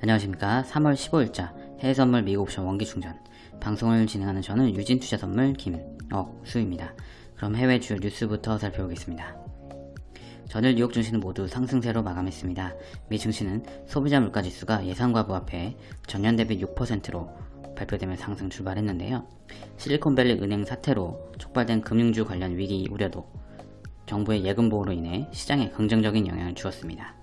안녕하십니까 3월 15일자 해외선물 미국 옵션 원기충전 방송을 진행하는 저는 유진투자선물 김억수입니다. 그럼 해외 주요 뉴스부터 살펴보겠습니다. 전일 뉴욕 증시는 모두 상승세로 마감했습니다. 미 증시는 소비자 물가지수가 예상과 부합해 전년 대비 6%로 발표되며 상승 출발했는데요. 실리콘밸리 은행 사태로 촉발된 금융주 관련 위기 우려도 정부의 예금 보호로 인해 시장에 긍정적인 영향을 주었습니다.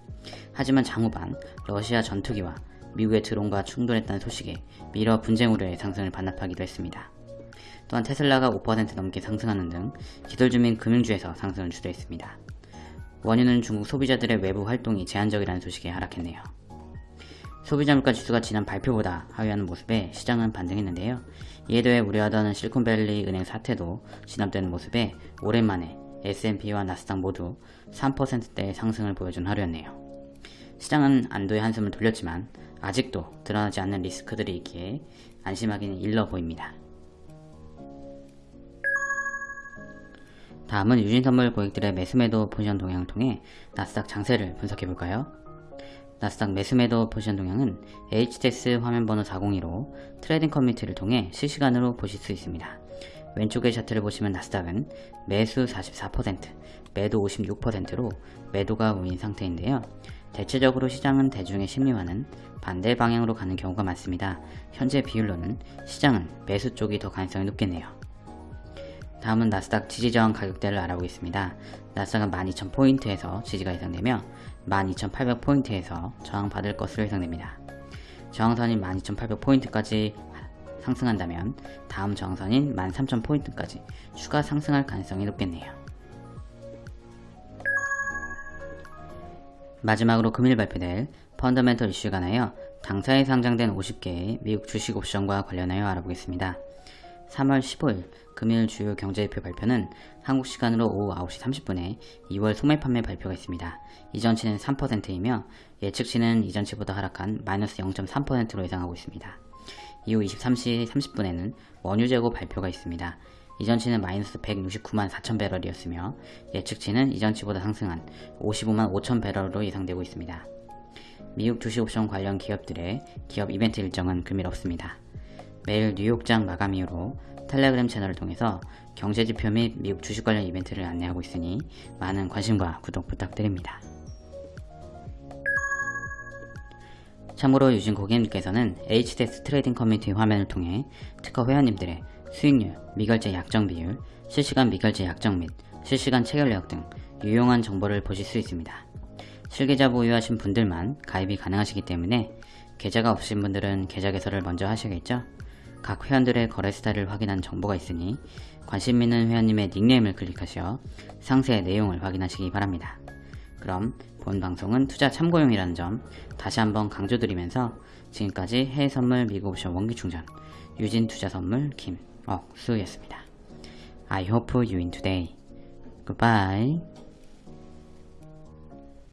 하지만 장후반 러시아 전투기와 미국의 드론과 충돌했다는 소식에 미러 분쟁 우려의 상승을 반납하기도 했습니다. 또한 테슬라가 5% 넘게 상승하는 등 기술주민 금융주에서 상승을 주도했습니다. 원유는 중국 소비자들의 외부 활동이 제한적이라는 소식에 하락했네요. 소비자 물가 지수가 지난 발표보다 하회하는 모습에 시장은 반등했는데요. 이에 대해 우려하던 실리콘밸리 은행 사태도 진압되는 모습에 오랜만에 S&P와 나스닥 모두 3%대의 상승을 보여준 하루였네요. 시장은 안도의 한숨을 돌렸지만 아직도 드러나지 않는 리스크들이 있기에 안심하기는 일러 보입니다. 다음은 유진선물 고객들의 매수매도 포지션 동향을 통해 나스닥 장세를 분석해볼까요? 나스닥 매수매도 포지션 동향은 HTS 화면번호 402로 trading 커뮤니티를 통해 실시간으로 보실 수 있습니다. 왼쪽의 차트를 보시면 나스닥은 매수 44%, 매도 56%로 매도가 우인 상태인데요. 대체적으로 시장은 대중의 심리와는 반대 방향으로 가는 경우가 많습니다. 현재 비율로는 시장은 매수 쪽이 더 가능성이 높겠네요. 다음은 나스닥 지지저항 가격대를 알아보겠습니다. 나스닥은 12,000포인트에서 지지가 예상되며 12,800포인트에서 저항받을 것으로 예상됩니다. 저항선인 12,800포인트까지 상승한다면 다음 저항선인 13,000포인트까지 추가 상승할 가능성이 높겠네요. 마지막으로 금일 발표될 펀더멘털 이슈에 관하여 당사에 상장된 50개의 미국 주식 옵션과 관련하여 알아보겠습니다. 3월 15일 금일 주요 경제지표 발표는 한국 시간으로 오후 9시 30분에 2월 소매 판매 발표가 있습니다. 이전치는 3%이며 예측치는 이전치보다 하락한 마이너스 0.3%로 예상하고 있습니다. 이후 23시 30분에는 원유 재고 발표가 있습니다. 이전치는 마이너스 169만 4천 배럴이었으며 예측치는 이전치보다 상승한 55만 5천 배럴로 예상되고 있습니다. 미국 주식옵션 관련 기업들의 기업 이벤트 일정은 금일 없습니다. 매일 뉴욕장 마감 이후로 텔레그램 채널을 통해서 경제지표 및 미국 주식 관련 이벤트를 안내하고 있으니 많은 관심과 구독 부탁드립니다. 참고로 유진 고객님께서는 HTS trading 커뮤니티 화면을 통해 특허 회원님들의 수익률, 미결제 약정 비율, 실시간 미결제 약정 및 실시간 체결 내역 등 유용한 정보를 보실 수 있습니다. 실계좌 보유하신 분들만 가입이 가능하시기 때문에 계좌가 없으신 분들은 계좌 개설을 먼저 하셔야겠죠? 각 회원들의 거래 스타일을 확인한 정보가 있으니 관심 있는 회원님의 닉네임을 클릭하셔 상세 내용을 확인하시기 바랍니다. 그럼 본 방송은 투자 참고용이라는 점 다시 한번 강조드리면서 지금까지 해외 선물 미국 옵션 원기 충전 유진 투자 선물 김억수였습니다. I hope you win today. Goodbye.